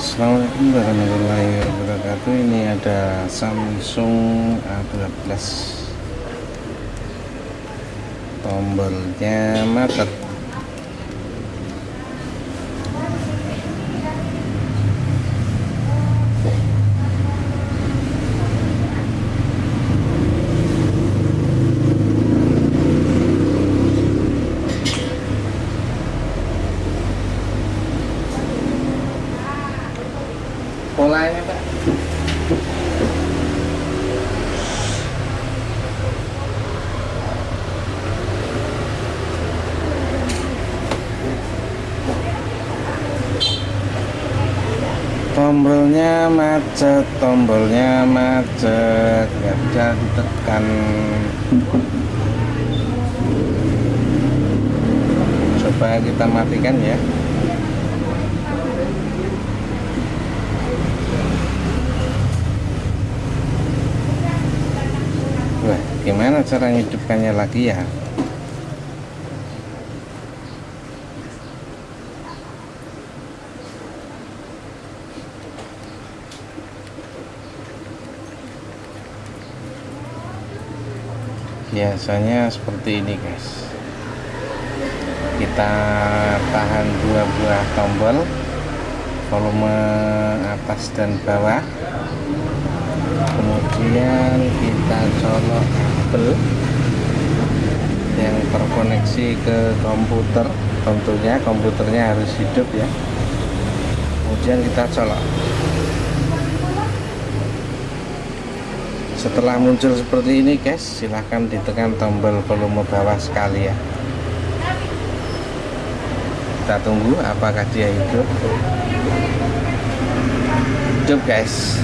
Assalamualaikum warahmatullahi wabarakatuh. Ini ada Samsung A12 tombolnya macet polanya pak. Tombolnya macet tombolnya macet. Nggak bisa ditekan. Coba kita matikan ya gimana cara hidupkannya lagi ya? Biasanya seperti ini, guys. Kita tahan dua buah tombol volume atas dan bawah kemudian kita colok kabel yang terkoneksi ke komputer. Tentunya komputernya harus hidup ya. Kemudian kita colok setelah muncul seperti ini guys silahkan ditekan tombol volume bawah sekali ya. Kita tunggu apakah dia hidup. Hidup guys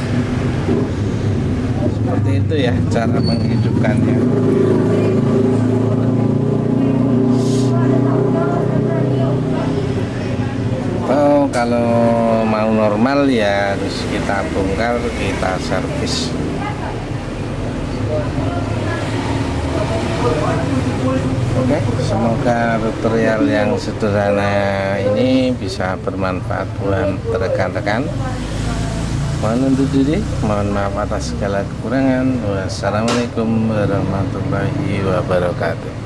seperti itu ya cara menghidupkannya. Oh kalau mau normal ya harus kita bongkar kita servis. Oke, semoga tutorial yang sederhana ini bisa bermanfaat buat rekan-rekan mohon undur diri mohon maaf atas segala kekurangan. Wassalamualaikum warahmatullahi wabarakatuh